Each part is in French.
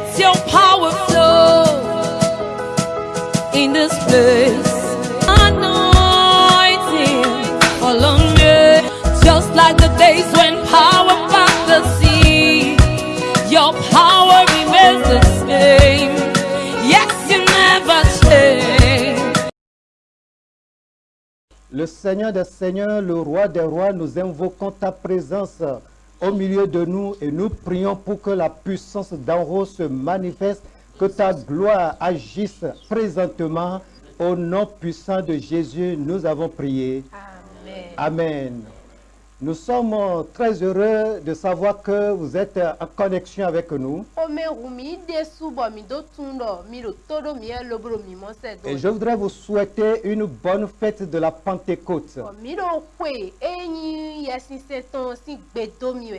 Let your power flow in this place. Anointing follow me, just like the days when power part the sea. Your power remains the same. Yes, you never change. Le Seigneur des Seigneurs, le Roi des Rois, nous invoquons ta présence au milieu de nous et nous prions pour que la puissance d'en haut se manifeste, que ta gloire agisse présentement. Au nom puissant de Jésus, nous avons prié. Amen. Amen. Nous sommes euh, très heureux de savoir que vous êtes euh, en connexion avec nous. Et je voudrais vous souhaiter une bonne fête de la Pentecôte. We.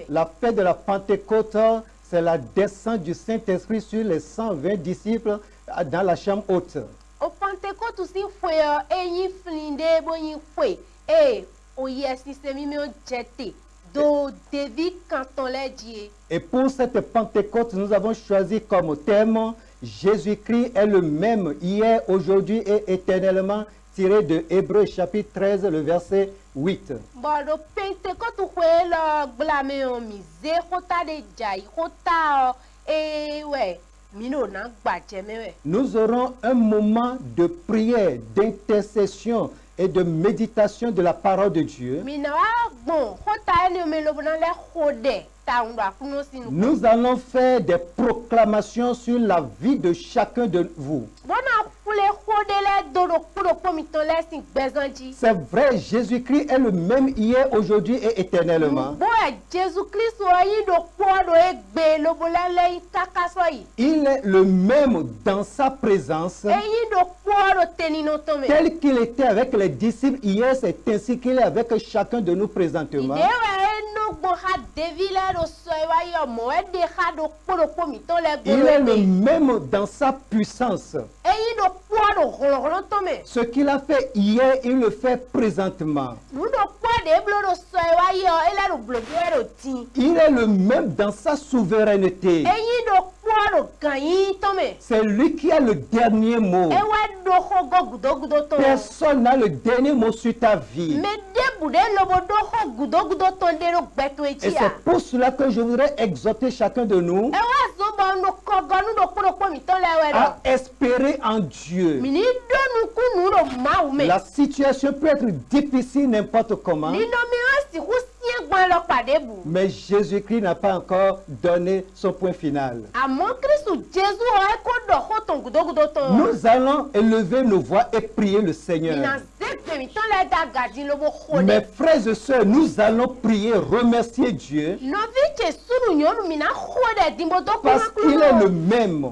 La fête de la Pentecôte, c'est la descente du Saint-Esprit sur les 120 disciples euh, dans la chambre haute. O Pentecote si Et pour cette Pentecôte, nous avons choisi comme thème Jésus-Christ est le même hier, aujourd'hui et éternellement, tiré de Hébreu chapitre 13, le verset 8. Bo do Pentecote kwe lo glame yo mi ze kota de jai kota o e we mi no na gbaje me we. Nous aurons un moment de prière, d'intercession et de méditation de la parole de Dieu. nu. Nous allons faire des proclamations sur la vie de chacun de vous. C'est vrai, Jésus-Christ est le même hier, aujourd'hui et éternellement. Il est le même dans sa présence. Tel qu'il était avec les disciples hier, c'est ainsi qu'il est avec chacun de nous présentement. Il est le même dans sa puissance. Ce qu'il a fait hier, il le fait présentement. Il est le même dans sa souveraineté. C'est lui qui a le dernier mot. Personne n'a le dernier mot sur ta vie. Et c'est pour cela que je voudrais exhorter chacun de nous à espérer en Dieu. La situation peut être difficile n'importe comment, mais Jésus-Christ n'a pas encore donné son point final. Nous allons élever nos voix et prier le Seigneur. Le Mes frères et sœurs, nous allons prier, remercier Dieu parce qu'il est le même.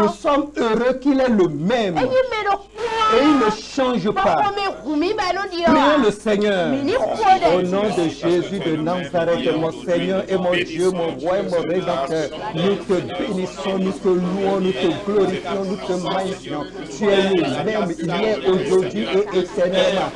Nous sommes heureux qu'il est le même et il ne change pas. Di Prions le ọ́. Seigneur. Au nom de Jésus de Nazareth, mon Seigneur et mon Dieu, mon roi et mon rédempteur, nous te bénissons, nous te louons, nous te glorifions, nous te magnifions. Tu es le même hier, aujourd'hui et éternellement.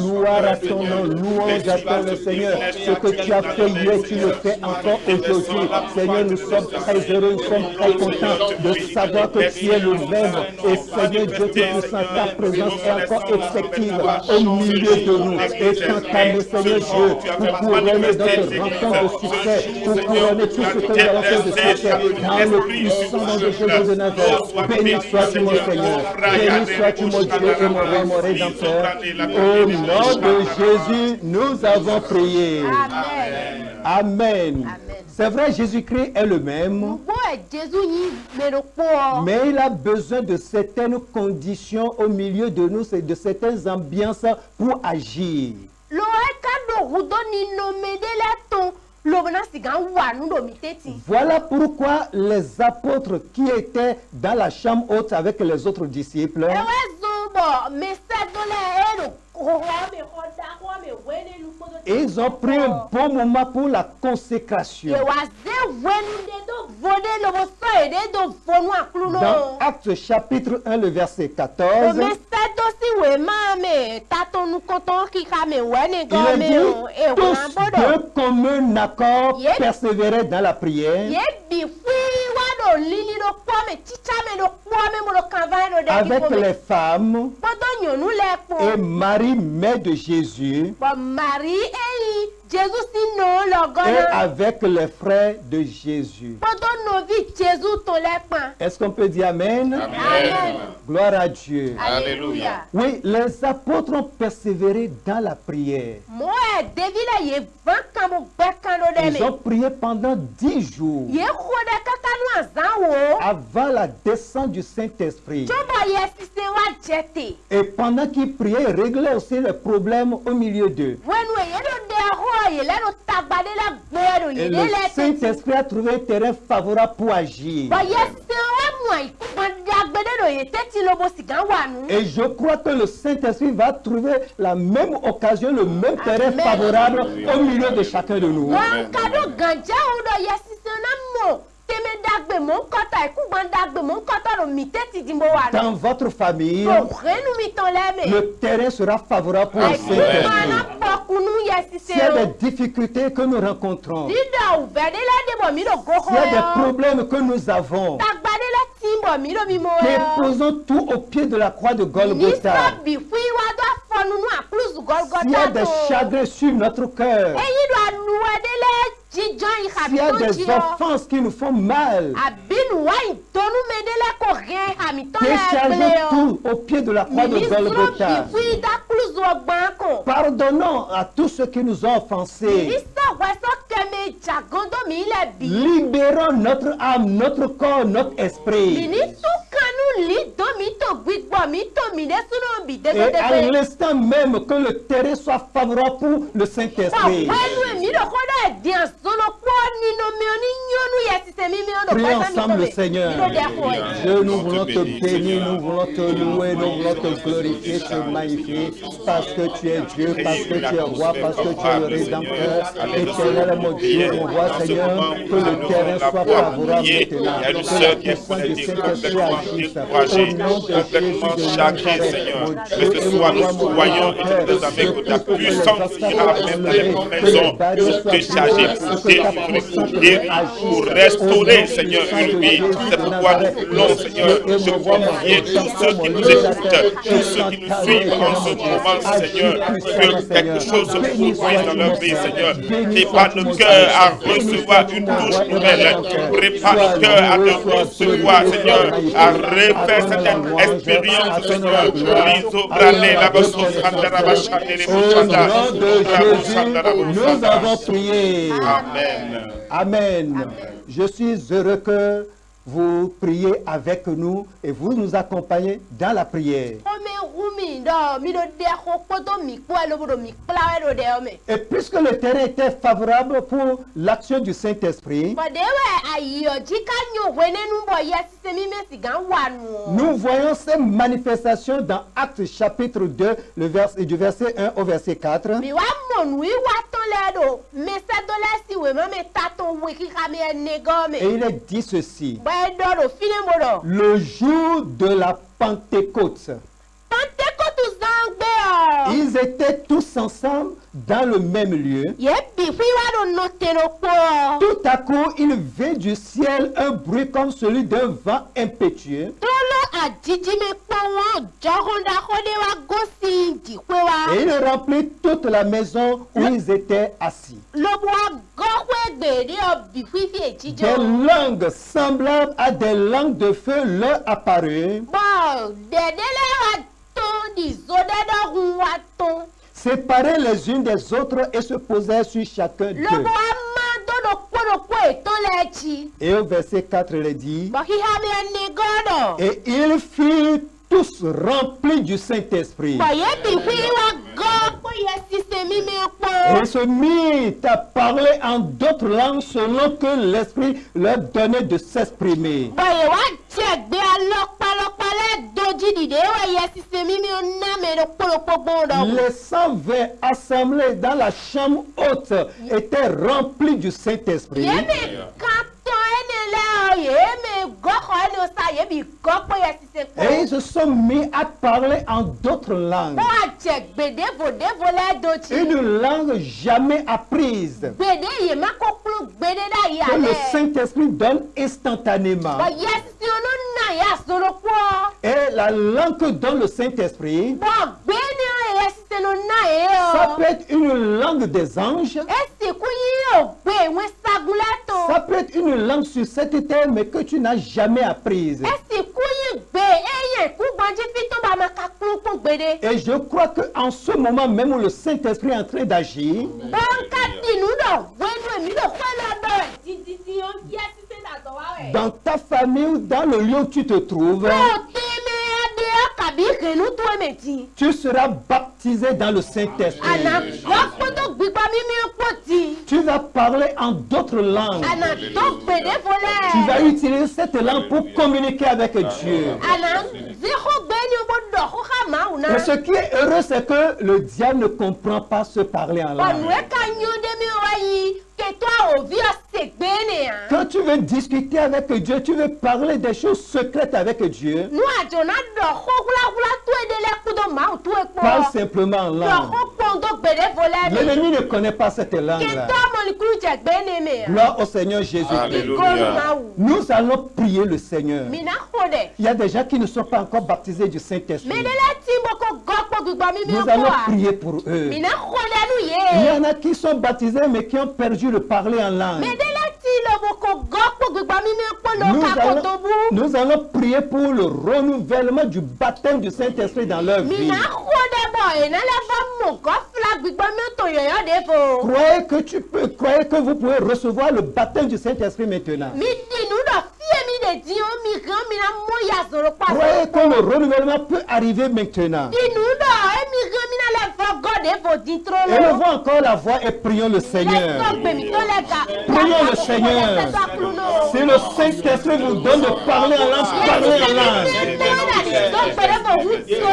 Gloire à ton nom, louange à ton nom, Seigneur. Ce que tu as fait hier, tu le fais encore aujourd'hui. Seigneur, nous sommes très heureux, nous sommes très contents de savoir que tu es le même. Et Seigneur Dieu Tout-Puissant, ta présence est encore effective au milieu de nous. Et à nous, Seigneur Dieu, pour couronner notre rencontre de succès, pour couronner tout ce que nous allons faire de succès, dans le puissant nom de Jésus de Nazareth, béni sois-tu mon Seigneur, béni sois-tu mon Dieu et mon roi, mon Au nom de Jésus, nous avons prié. Amen. Amen. C'est vrai, Jésus-Christ est le même. Mais il a besoin de certaines conditions au milieu de nous, c'est de certaines ambiances pour agir. Voilà pourquoi les apôtres qui étaient dans la chambre haute avec les autres disciples, Kótó. ils ont pris un bon moment pour la consécration. Dans náà. Actes chapitre 1, le verset 14, Mẹsẹ̀ tó sì wé máa mi tatọ́nu kọ́tọ́ kíkà mi wẹ́ il nìkan est mi dit, ò èwọ̀n tous àbọ̀dọ̀. de commun accord Yep. persévéraient dans la prière avec les femmes et kpɔ Marie, mère de Jésus, jesu si nɔ le et avec les frères de Jésus. Est-ce qu'on peut dire Amen? Amen Gloire à Dieu. alléluia Oui, les apôtres ont persévéré dans la prière. Ils ont prié pendant dix jours wo avant la descente du Saint-Esprit. Et pendant qu'ils priaient, ils réglaient aussi les problèmes au milieu d'eux. Et le Saint-Esprit a trouvé un terrain favorable pour agir. Et je crois que le Saint-Esprit va trouver la même occasion, le même terrain Amen. favorable au milieu de chacun de nous. Dans votre famille, le terrain sera favorable pour ye S'il y a des difficultés que nous rencontrons, s'il y a des problèmes que nous avons, déposons tout au pied de la croix de Golgotha. S'il y a des chagrins sur notre cœur, eyi do anuwɛ de la dzidzɔ yi s'il y a des offenses qui nous font mal, me de la tout au pied de la croix de Golgotha. Pardonnons à tous ceux qui nous ont offensés. Libérons notre âme, notre corps, notre esprit. Et à l'instant même que le terrain soit favorable pour le Saint-Esprit. Prions ensemble le. Seigneur. Dieu, nous voulons te bénir, nous voulons te louer, nous voulons te glorifier, te magnifier, parce que tu es Dieu, parce que tu es roi, parce que tu es le rédempteur. Éternel, mon Dieu, mon roi, Seigneur, que le terrain soit favorable maintenant, que la puissance du Saint-Esprit agisse. Au nom de Jésus de Nazareth, mon Que Dieu ce et mon soit roi, nous mon rédempteur, que puissance ira même dans les maisons pour décharger, délivrer, restaurer, Seigneur, une Jésus C'est de pourquoi? nous voulons, Seigneur, je convier tous ceux qui nous écoutent, tous ceux qui nous suivent en ce moment, Seigneur, que quelque chose se produise dans leur vie, Seigneur. Prépare nos cœurs à recevoir une douce nouvelle. Prépare nos cœurs à recevoir, Seigneur, à refaire cette expérience, Seigneur. La Au nom de Jésus, nous avons prié. Amen. Amen. Je suis heureux que vous priez avec nous et vous nous accompagnez dans la prière. Et puisque le terrain était favorable pour l'action du Saint-Esprit, nous voyons ces manifestations dans Actes chapitre 2, le vers, du verset 1 au verset 4. Mi wa mɔ nu yi wa tɔn lɛ ɖo mese do lɛ si wɛ mɛ me ta tɔn wɛ kika mi ene gɔ Et il est dit ceci. Ɖɔ. Le jour de la Pentecôte, ils étaient tous ensemble dans le même lieu. Tout à coup, il vint du ciel un bruit comme celui d'un vent impétueux. Et il remplit toute la maison où ils étaient assis. Des langues semblables à des langues de feu leur apparurent, Séparées les unes des autres et se posèrent sur chacun d'eux. Et au verset 4, il dit. Et ils furent tous remplis du Saint-Esprit. Et se mit à parler en d'autres langues selon que l'Esprit leur donnait de s'exprimer. Les 120 assemblés dans la chambre haute étaient remplis du Saint-Esprit. Et ils se sont mis à parler en d'autres langues. Une langue jamais apprise. Que le Saint-Esprit donne instantanément. Et la langue que donne le Saint-Esprit, ça peut être une langue des anges, ça peut être une langue sur cette terre, mais que tu n'as jamais apprise. Et je crois qu'en ce moment même où le Saint-Esprit est en train d'agir, dans ta famille ou dans le lieu où tu te trouves, tu seras baptisé dans le Saint-Esprit. Tu vas parler en d'autres langues. Tu vas utiliser cette langue pour communiquer avec Dieu. Mais ce qui est heureux, c'est que le diable ne comprend pas se parler en langue. À. Quand tu veux discuter avec Dieu, tu veux parler des choses secrètes avec Dieu, parle simplement en langue. L'ennemi ne connaît pas cette langue-là. Mi à. Gloire au Seigneur wù. Nous allons prier le Seigneur. Il y a des gens qui ne sont pas encore baptisés du Saint-Esprit. Nous allons prier pour eux. Il y en a qui sont baptisés mais qui ont perdu le parler en langue. Nous allons, nous prier pour le renouvellement du baptême du Saint-Esprit dans leur vie. Croyez que tu peux, croyez que vous pouvez recevoir le baptême du Saint-Esprit maintenant. Croyez que le renouvellement peut arriver maintenant. Élevons encore la voix et prions le Seigneur. Prions le Seigneur. Si le Saint-Esprit vous donne de parler en langue, parlez en langue.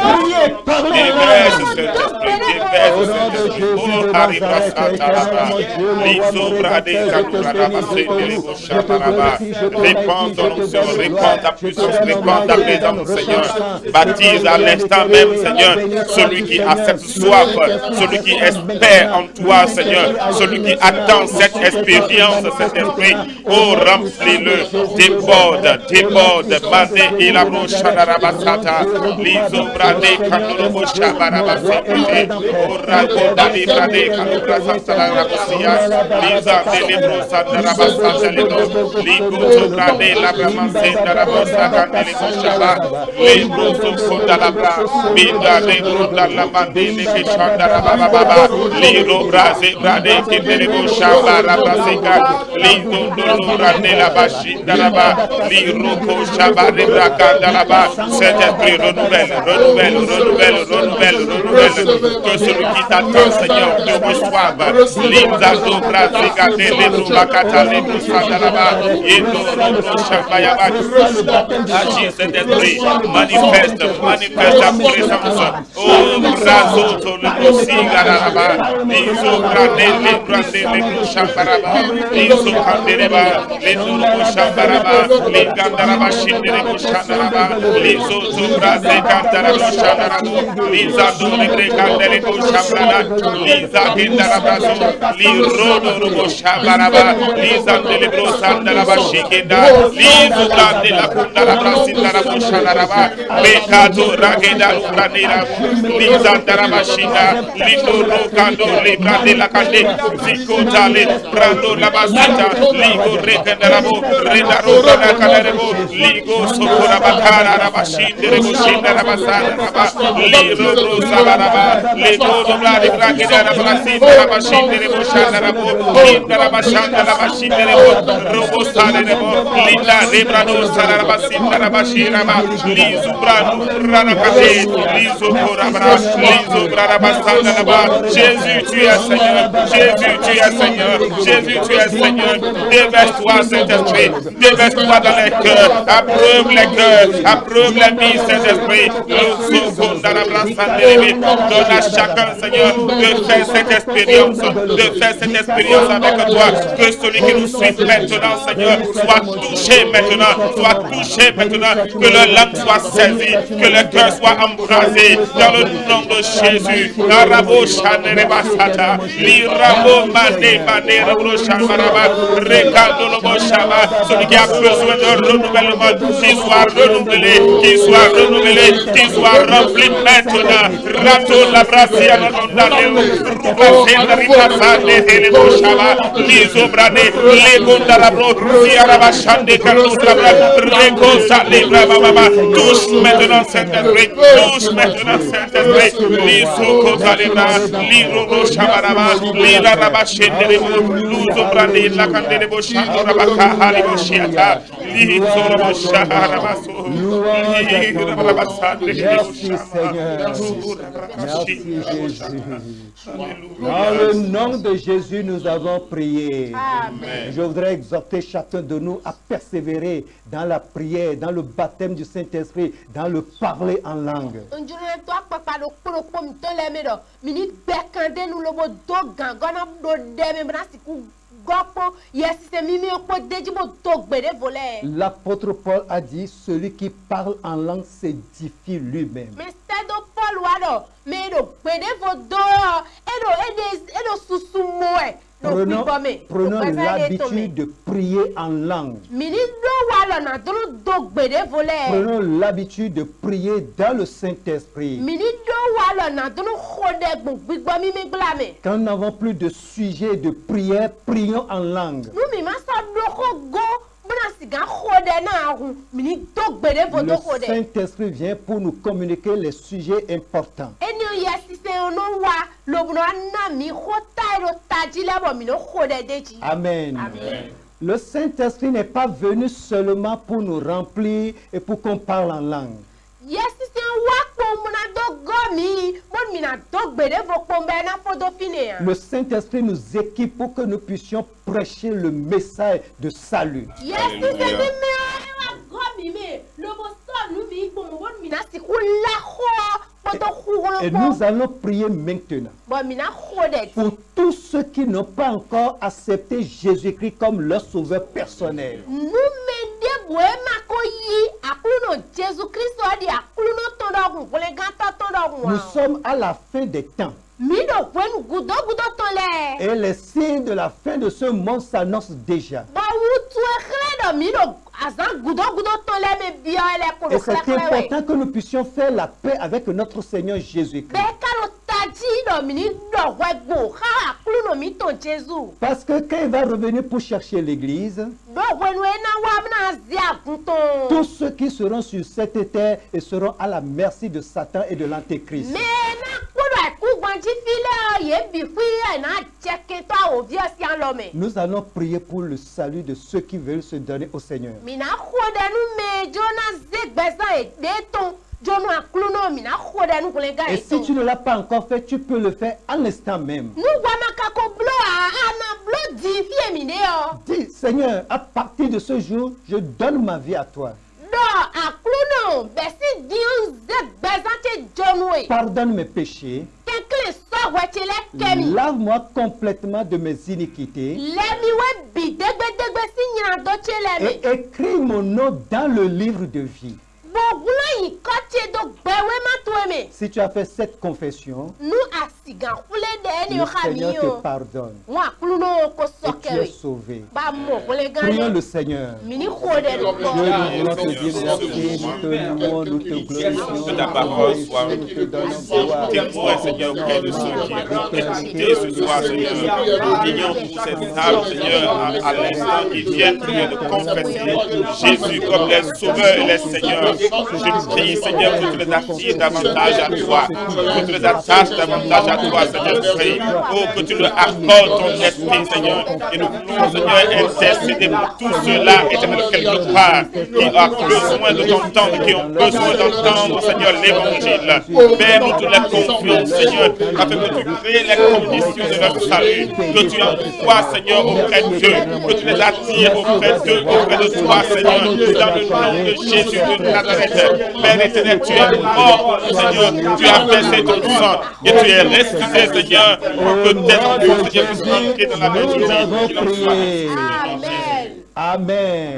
Priez, parlez en. Oh, onction, répands ta puissance, répands ta présence, Seigneur. Baptise à l'instant même, Seigneur, celui qui a cette soif, celui qui espère en toi, Seigneur, celui qui attend cette expérience, cet esprit. Oh, remplis-le, déborde, déborde, Mande et la Shadaraba Sata, Lizobra de Kanurabo Shabaraba Sekete, Oh, Rakonda Libra de Kanura Santaraba Sia, Liza de Libro Santaraba Santalebo, Ligo Sobra de Labra Binda Baba, Liro Brade Shaba Saint-Esprit renouvelle, renouvelle, renouvelle, renouvelle, renouvelle, que celui qui t'attend, Seigneur, te reçoive. Linda Dobra Robro Shabayaba. Agis cet esprit, manifeste, manifeste ta présence. Oh, Brazo, Tolo Sigaraba, Lizo Grande, Lebrande, Lebro Shabaraba, Lizo Kandereba, Lizo Robo Shabaraba, Lingandaraba, Shinderebo Shadaraba, Lizo Zobra Zekandarabo Shadarabo, Liza Dolebre Kandelebo Shabrana, Liza Kindarabrazo, Lirodo Robo Shabaraba, Liza Delebro Sandaraba Shikenda, Lizo zubrande la lindo ligo linda Jésus tu es Seigneur, Jésus tu es Seigneur, Jésus tu es Seigneur, déverse-toi Saint-Esprit, déverse-toi dans les cœurs, approuve les cœurs, approuve les Remplis, Saint-Esprit. Donne à chacun, Seigneur, de faire cette expérience, de faire cette expérience avec toi. Que celui qui nous suit maintenant, Seigneur, soit touché maintenant, soit touché maintenant, que le langue soit saisie, que le cœur soit embrasé dans le nom de Jésus. Celui qui a besoin de renouvellement, qu'il soit renouvelé, qu'il soit renouvelé, soit rempli maintenant. Rato Touche maintenant Saint-Esprit, touche maintenant Lisoko Shabaraba, Luzo Brande, Shiata, Shaharabaso, Merci Seigneur. Merci Jésus. Dans le nom de Jésus, nous avons prié. Amen. Je voudrais exhorter chacun de nous à persévérer dans la prière, dans le baptême du Saint-Esprit, dans le parler en langue. L'apôtre Paul a dit, celui qui parle en langue s'édifie lui-même. mi Prenons, l'habitude de prier en langue. Prenons l'habitude de prier dans le Saint-Esprit. Quand nous n'avons plus de sujet de prière, prions en langue. Le. Saint-Esprit vient pour nous communiquer les sujets importants. Amen. Amen. Le Saint-Esprit n'est pas venu seulement pour nous remplir et pour qu'on parle en langue. Le Saint-Esprit nous équipe pour que nous puissions prêcher le message de salut. Et nous allons prier maintenant pour tous ceux qui n'ont pas encore accepté Jésus-Christ comme leur sauveur personnel. Nous wa. sommes à la fin des temps et les signes de la fin de ce monde s'annoncent déjà. lɛ Et c'est important que nous puissions faire la paix avec notre Seigneur Jésus-Christ. Parce que quand il va revenir pour chercher l'église, tous ceux qui seront sur cette terre et seront à la merci de Satan et de l'Antéchrist. Nous allons prier pour le salut de ceux qui veulent se donner au Seigneur. gã Et si tu ne l'as pas encore fait, tu peux le faire à l'instant même. Dis, Seigneur, à partir de ce jour, je donne ma vie à toi. Pardonne mes péchés. kɛmi. Lave-moi complètement de mes iniquités. Et écris mon nom dans le livre de vie. Me. Si tu as fait cette confession, le Seigneur te pardonne et tu es sauvé. Prions le. Seigneur. Dieu, nous voulons te dire merci, nous te louons, nous te glorifions, Que ta parole soit nous te donnons gloire. témoin, Seigneur, auprès de ceux qui ont écouté ce soir, Seigneur. Nous prions pour cette table, Seigneur, à, l'instant qui vient prier de confesser Jésus comme les sauveurs et les seigneurs. Je prie, Seigneur, que tu les attires davantage à toi, que tu les attaches davantage à toi, Seigneur, prie. Oh, que tu leur accordes ton esprit, Seigneur. Et nous voulons, Seigneur, intercéder pour tous ceux-là, éternel, quelque part, qui ont besoin de t'entendre, qui ont besoin d'entendre, Seigneur, l'évangile. Père, nous te la confions, Seigneur, afin que tu crées les conditions de leur salut, que tu envoies, Seigneur, auprès d'eux, que tu les attires auprès d'eux, auprès de toi, Seigneur, dans le nom de Jésus de Nazareth. Père éternel, tu es mort, Seigneur, tu as versé ton sang et tu es ressuscité, Seigneur, peut-être que Seigneur puisse entrer dans la maison. Amen.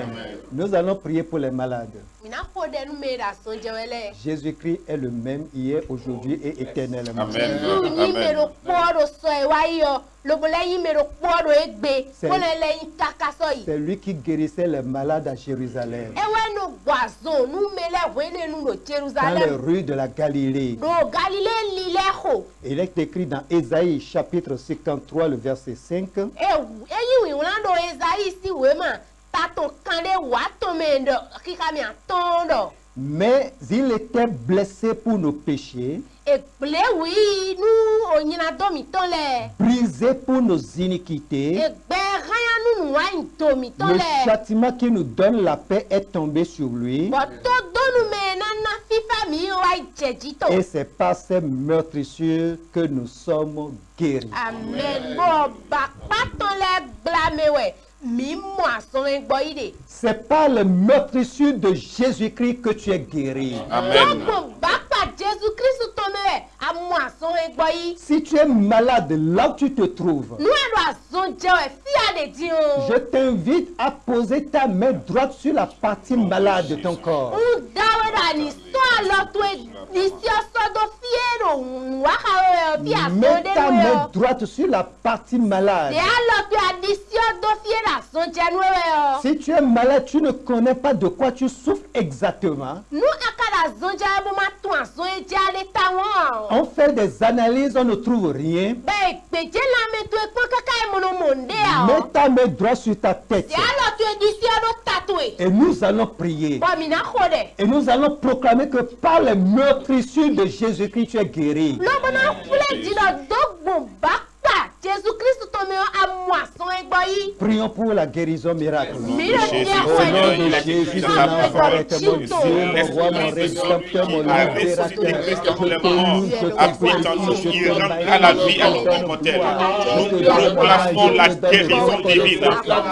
Amen. Nous allons prier pour les malades. Jésus-Christ est le même hier, aujourd'hui et éternellement. Amen. Egbe. C'est- lui qui guérissait les malades à Jérusalem, dans les rues de la Galilée. Il est écrit dans Ésaïe chapitre 53, le verset 5. Mais il était blessé pour nos péchés, brisé pour nos iniquités. Domitɔ Le châtiment qui nous donne la paix est tombé sur lui. Et c'est par ces meurtrissures que nous sommes guéris. Amen. Bɔ C'est par les meurtrissures de Jésus-Christ que tu es guéri. Amen. Si tu es malade là où tu te trouves, je t'invite à poser ta main droite sur la partie malade de ton corps. Asɔn Mets ta nu main droite sur la partie malade. Yɔ. Si tu es malade, tu ne connais pas de quoi tu souffres exactement. On fait des analyses, on ne trouve rien. Mets ta main droite sur ta tête. Et nous allons prier. Et nous allons proclamer que par les meurtrissures de Jésus-Christ, tu es guéri. Kristu tó mi amú àsán ẹgbọ́ yìí. Prions pour la guérison miracle. Au nom de Jésus mon Dieu, mon roi, mon rédempteur, mon libérateur, je te loue, je te nous, rendra la vie à nos immortels. Nous proclamons la guérison divine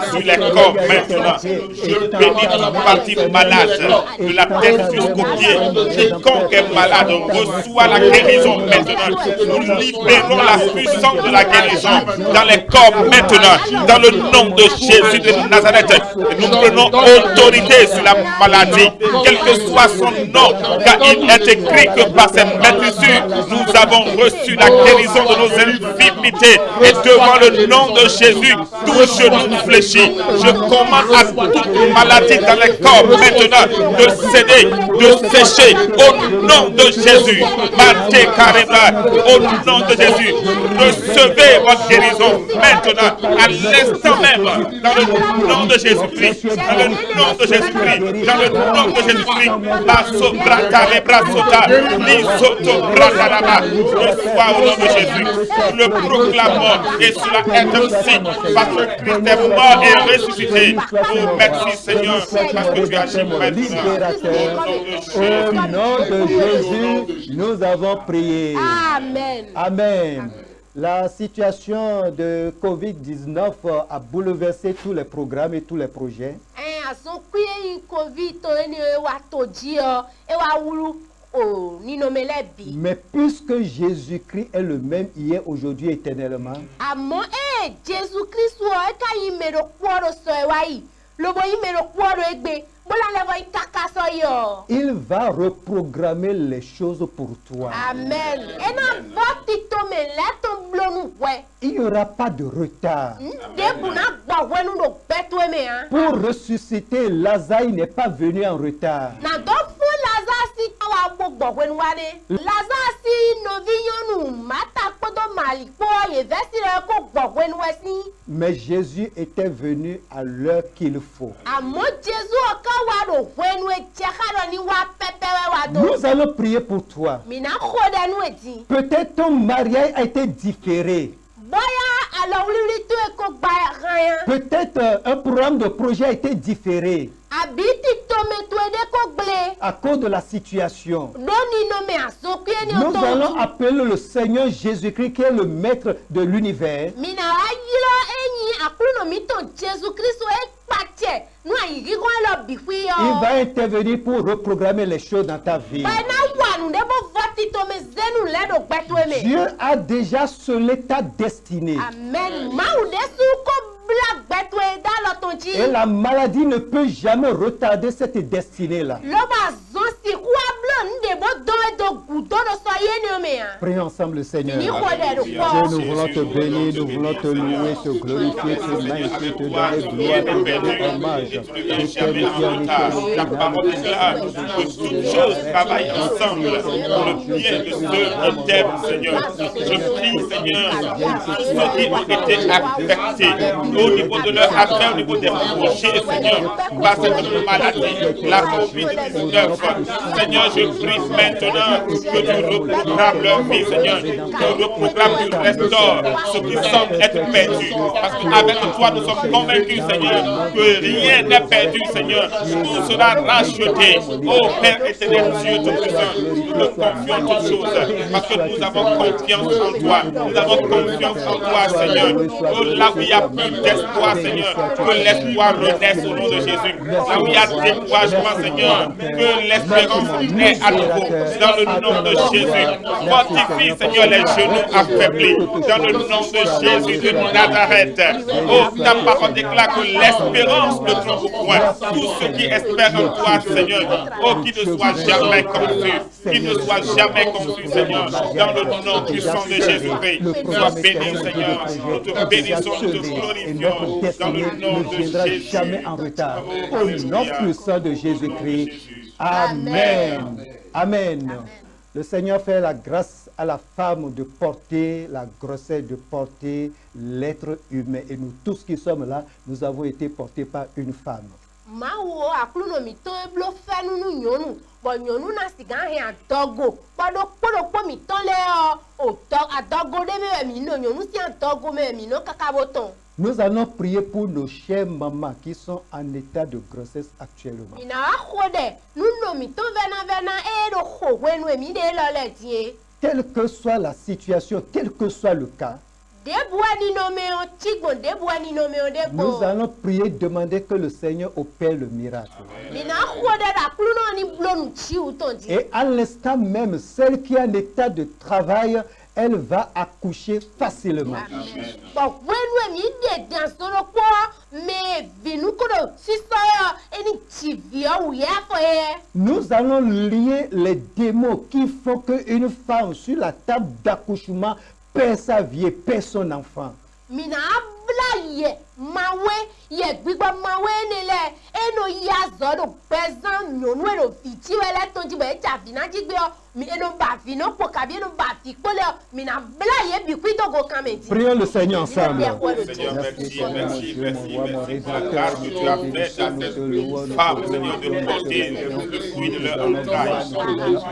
sur les corps maintenant. Je bénis toute partie malade, de la tête jusqu'au pied. Quiconque est malade reçoit la guérison maintenant. Nous libérons la puissance de la guérison dans les corps maintenant, dans le nom de Jésus de Nazareth. Et nous prenons autorité sur la maladie, quel que soit son nom, car il est écrit que par ses maîtrisures, nous avons reçu la guérison de nos infirmités. Et devant le nom de Jésus, tout genou fléchit. Je commande à toute maladie dans les corps maintenant de céder, de sécher au nom de Jésus. Au nom de Jésus, recevez votre guérison maintenant, à l'instant même, dans le nom de Jésus-Christ, dans le nom de Jésus-Christ, dans le nom de Jésus-Christ, Basso Brata, Lebrasota, Lisoto Brata Laba, reçois au nom de Jésus. Nous le proclamons et cela est ainsi parce que Christ est mort et ressuscité. Oh, merci Seigneur, parce que tu agis maintenant. Au nom de Jésus, nous avons prié. amen. Amen. La situation de Covid-19 a bouleversé tous les programmes et tous les projets. o ninome lɛ bi. Mais puisque Jésus-Christ est le même hier, aujourd'hui, éternellement, àmọ́ il va reprogrammer les choses pour toi. amen. Il n'y aura pas de retard. gbɛtoe me hã. Pour ressusciter, Lazare n'est pas venu en retard. Gbogbo mata ko. Mais Jésus était venu à l'heure qu'il faut. àmọ́ ni. Nous allons prier pour toi. mina. Peut-être ton mariage a été différé. bóyá tó gba. Peut-être euh, un programme de projet a été différé à cause de la situation. Nous allons appeler le Seigneur Jésus-Christ qui est le maître de l'univers. Il va intervenir pour reprogrammer les choses dans ta vie. Dieu a déjà scellé ta destinée. amen Et la maladie ne peut jamais retarder cette destinée-là. Prions ensemble le Seigneur. Dieu, nous voulons te bénir, nous voulons te louer, te glorifier, te magnifier, te donner gloire, te donner hommage. Éternel Dieu, éternel La Dieu, parole déclare que toutes choses travaillent ensemble pour le bien de ceux qui t'aiment, Seigneur. Je prie, Seigneur, ceux qui ont été affectés au niveau de leur affaire, au niveau des projets, Seigneur, par cette maladie, la COVID-19. Seigneur, je prie maintenant que tu reprogrammes leur vie, Seigneur. Que tu reprogrammes, tu restaures ce qui semble être perdu. Parce qu'avec toi, nous sommes convaincus, Seigneur, que rien n'est perdu, Seigneur. Tout sera racheté. Oh Père éternel, Dieu Tout-Puissant, nous te confions toutes choses. Parce que nous avons confiance en toi. Nous avons confiance en toi, Seigneur. Oh, là où il y a plus d'espoir, Seigneur, que l'espoir renaisse au nom de Jésus. Là où il y a découragement, Seigneur, que à nouveau. Dans le nom de Jésus. Fortifie, Seigneur, les genoux affaiblis. Dans le nom de Jésus de Nazareth. Oh, ta parole déclare que l'espérance ne trompe point. Tous ceux qui espèrent en toi, Seigneur, oh, qui ne soient jamais confus. Qui ne soient jamais confus, Seigneur. Dans le nom puissant de Jésus-Christ. Sois béni, Seigneur. Nous te bénissons, nous te glorifions. Dans le nom de Jésus. jamais en retard. Au nom puissant de Jésus-Christ. Amen. Amen. Le Seigneur fait la grâce à la femme de porter la grossesse, de porter l'être humain. Et nous tous qui sommes là, nous avons été portés par une femme. mawu wo akulunomitɔ eblo fɛnu nu nyɔnu bɔn nyɔnu na siga hɛn adɔgo kpɔɖo kpɔɖokpɔmitɔ lɛ ɔ otɔ adɔgo ɖe mi wɛ mi no nyɔnu si adɔgo mi wɛ mi no kaka bo tɔn Nous allons prier pour nos chères mamans qui sont en état de grossesse actuellement. Quelle que soit la situation, quel que soit le cas, nous allons prier, demander que le Seigneur opère le miracle. Et à l'instant même, celle qui est en état de travail, elle va accoucher facilement. yɛ. Nous allons lier les démons qui font qu'une femme sur la table d'accouchement perd sa vie, et perd son enfant. Mawe mawe eno ya eno mi eno ba kabi eno ba bla bi togo me di. Prions le Seigneur ensemble. Seigneur, merci, merci, merci, merci pour la grâce que tu as faite à cette femme, Seigneur, de porter le fruit de leur entrailles.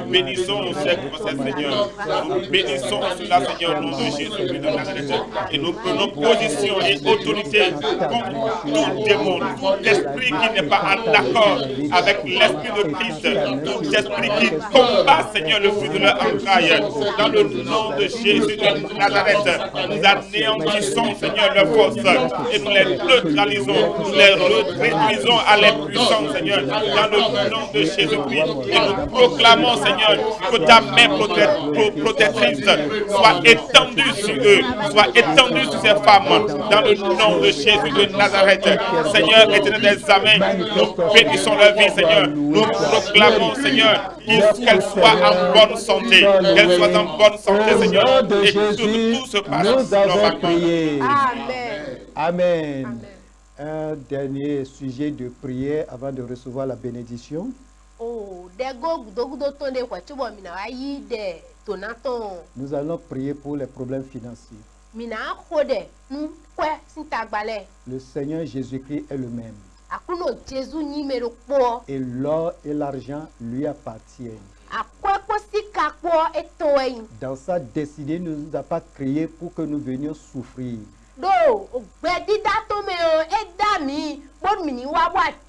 Nous bénissons cette grossesse, Seigneur. Nous bénissons cela, Seigneur, au nom de Jésus de Nazareth. Et nous prenons position autorité contre tout démon, tout esprit qui n'est pas en accord avec l'esprit de Christ, tout esprit qui combat, Seigneur, le fruit de leur entrailles. Dans le nom de Jésus de Nazareth, nous anéantissons, Seigneur, leurs forces et nous les neutralisons, nous les réduisons à l'impuissance, Seigneur, dans le nom de Jésus-Christ. Et nous proclamons, Seigneur, que ta main prote- pro- protectrice soit étendue sur eux, soit étendue sur ces femmes, dans le nom de Jésus de Nazareth. Seigneur, éternel des amens, nous bénissons leur vie, Seigneur. Nous proclamons, Seigneur, qu'elles soient en bonne santé, qu'elles soient en bonne santé, Seigneur, nom de et que Jésus, tout se passe normalement. amen. Amen. Un dernier sujet de prière avant de recevoir la bénédiction. o ɖe go gudogudo tɔn ɖe xɔtsobɔ mina wa yi ɖe tonatɔn Nous allons prier pour les problèmes financiers. Le Seigneur Jésus-Christ est le même. Et l'or et l'argent lui appartiennent. Dans sa destinée, il ne nous a pas créés pour que nous venions souffrir.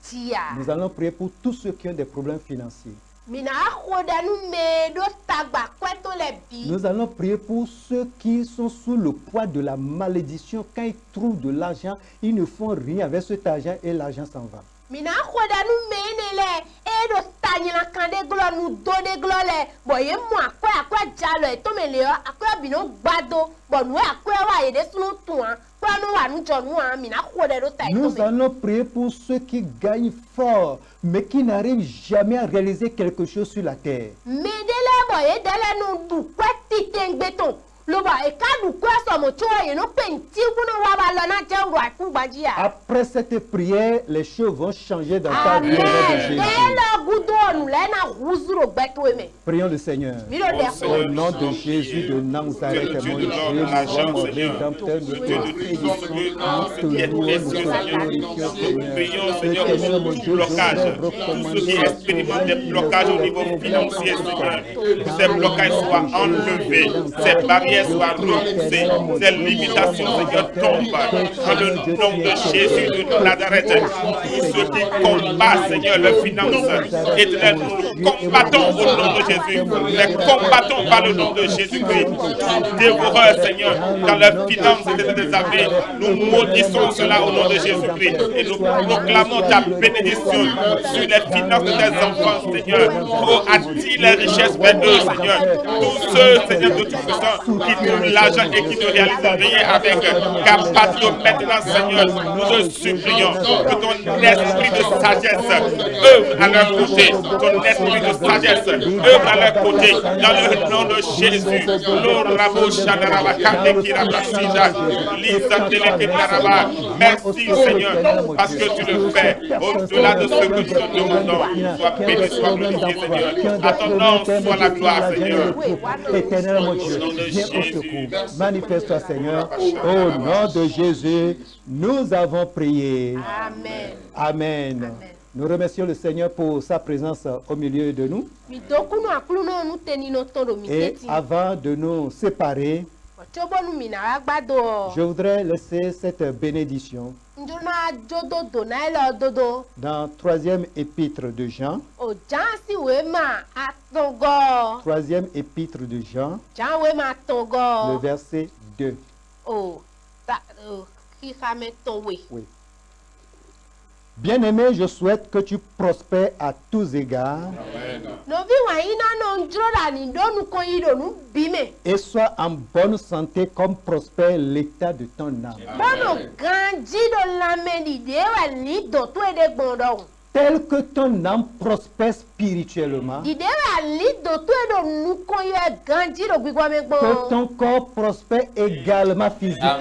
tia Nous allons prier pour tous ceux qui ont des problèmes financiers. Nous allons prier pour ceux qui sont sous le poids de la malédiction. Quand ils trouvent de l'argent, ils ne font rien avec cet argent et l'argent s'en va. Mina xɔ ɖe nu me ne le. Eɖo tanyina kan ɖe glɔ nu do ɖe glɔ le. Bɔn ye mu akɔe akɔe dza lɔ etome le yɔ akɔe bi no gbado. Bɔn nu akɔe wa yi ɖe sunu tua kɔe nu wa nu dzɔ nua mina xɔ ɖe ɖo ta Nous allons prier pour ceux qui gagnent fort, mais qui n'arrivent jamais à réaliser quelque chose sur la terre. ye nu du ya. Après cette prière, les choses vont changer dans ta vie Prions le Seigneur. Au nom de Jésus de Nazareth, mon Dieu mon rédempteur, nous prions, Seigneur, Éternel, pour mon tout Dieu, blocage, je tout recommande ce qui à expérimente toi, des il blocages au faut niveau des financier, problèmes. Seigneur. Que ces blocages soient enlevés, ces barrières soient repoussées, ces limitations, Seigneur, tombent. Dans le nom de Jésus de Nazareth, tous ceux qui combattent, Seigneur, leurs finances, éternel, nous combattons au nom de Jésus. Les combattons par le nom de Jésus-Christ. Dévoreurs, Seigneur, dans leurs finances et des armées, nous maudissons cela au nom de Jésus-Christ et nous proclamons ta bénédiction sur les finances de tes enfants, Seigneur. Oh, attire les richesses vers eux, Seigneur. Tous ceux, Seigneur, de tout puissant qui trouvent l'argent et qui ne réalisent rien avec, capacité maintenant, Seigneur, nous te supplions que ton esprit de sagesse œuvre à leur côté, ton esprit de sagesse œuvre à leur côté, dans le nom de Jésus. Merci, Seigneur, parce que tu le fais au-delà de ce que nous te demandons. Sois béni, sois glorifié, Seigneur. À ton nom soit la gloire, Seigneur. Au nom de viens au Jésus. secours. Manifeste-toi, Seigneur. Au nom de Jésus, nous avons prié. amen Amen. Nous remercions le Seigneur pour sa présence au milieu de nous. Et avant de nous séparer, je voudrais laisser cette bénédiction dans troisième épître de Jean. Troisième épître de Jean, le verset 2. o ta o xixa me tɔn we Oui. Bien-aimé, je souhaite que tu prospères à tous égards et sois en bonne santé comme prospère l'état de ton âme. e Tel que ton âme prospère spirituellement, e que ton corps prospère également physiquement.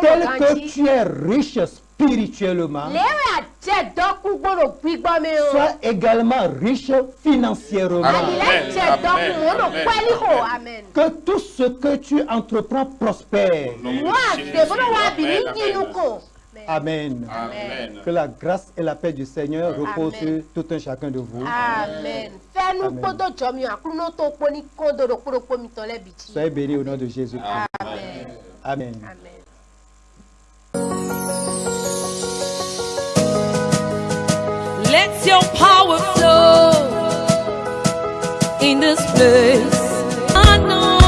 Tel que tu es riche spirituellement, sois également riche financièrement. Amen. amen. Que tout ce que tu entreprends prospère. Amen. Amen. Que la grâce et la paix du Seigneur reposent Amen. sur tout un chacun de vous. Amen. Soyez bénis au nom de Jésus. Amen. Amen. Amen. Let your power flow in this place. Anointing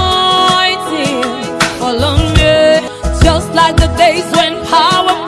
just like the days when power